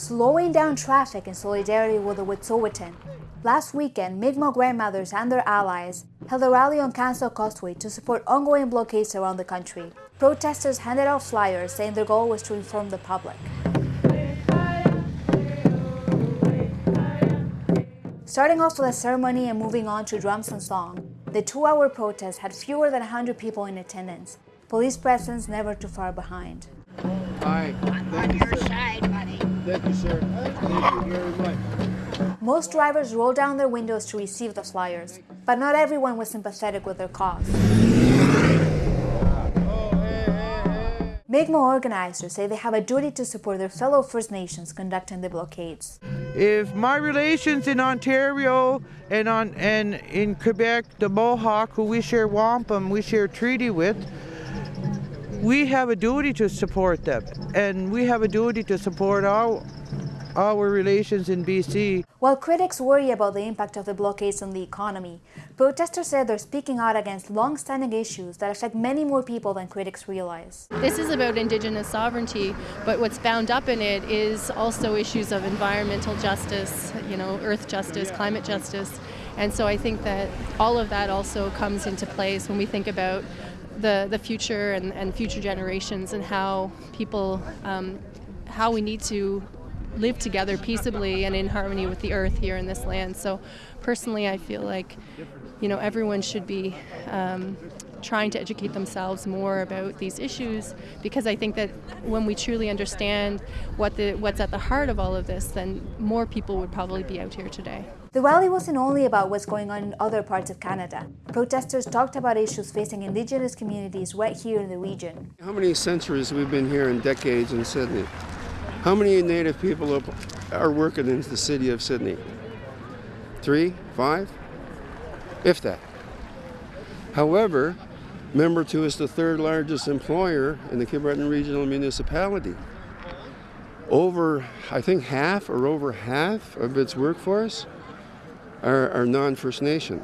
slowing down traffic in solidarity with the Wet'suwet'en. Last weekend, Mi'kmaq grandmothers and their allies held a rally on Canso Causeway to support ongoing blockades around the country. Protesters handed out flyers saying their goal was to inform the public. Starting off with a ceremony and moving on to drums and song, the two-hour protest had fewer than 100 people in attendance. Police presence never too far behind. Side, buddy. Thank you, sir. Thank you very much. Most drivers rolled down their windows to receive the flyers, but not everyone was sympathetic with their cause. Mi'kmaq organizers say they have a duty to support their fellow First Nations conducting the blockades. If my relations in Ontario and on and in Quebec, the Mohawk, who we share wampum, we share treaty with, we have a duty to support them, and we have a duty to support our our relations in BC. While critics worry about the impact of the blockades on the economy, protesters said they're speaking out against long-standing issues that affect many more people than critics realize. This is about Indigenous sovereignty, but what's bound up in it is also issues of environmental justice, you know, earth justice, climate justice. And so I think that all of that also comes into place when we think about the, the future and, and future generations and how people, um, how we need to live together peaceably and in harmony with the earth here in this land. So personally, I feel like, you know, everyone should be um, trying to educate themselves more about these issues because I think that when we truly understand what the, what's at the heart of all of this, then more people would probably be out here today. The rally wasn't only about what's going on in other parts of Canada. Protesters talked about issues facing Indigenous communities right here in the region. How many centuries we've been here in decades in Sydney? How many Native people are working in the city of Sydney? Three, five, if that. However, Membertou is the third largest employer in the Cape Breton Regional Municipality. Over, I think half or over half of its workforce are, are non-First Nation.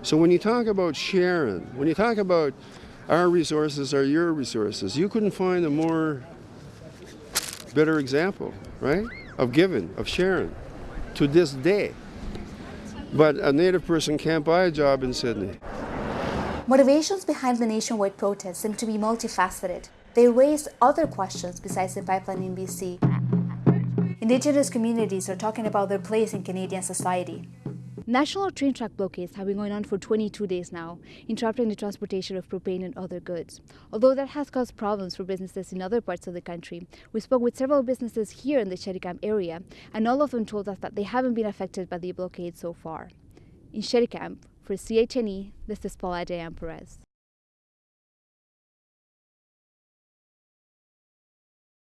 So when you talk about sharing, when you talk about our resources are your resources, you couldn't find a more better example, right? Of giving, of sharing to this day. But a Native person can't buy a job in Sydney. Motivations behind the nationwide protests seem to be multifaceted. They raise other questions besides the pipeline in BC. Indigenous communities are talking about their place in Canadian society. National train track blockades have been going on for 22 days now, interrupting the transportation of propane and other goods. Although that has caused problems for businesses in other parts of the country, we spoke with several businesses here in the Shericam area, and all of them told us that they haven't been affected by the blockade so far. In Shericam, for CHNE, this is Paula Diane Perez.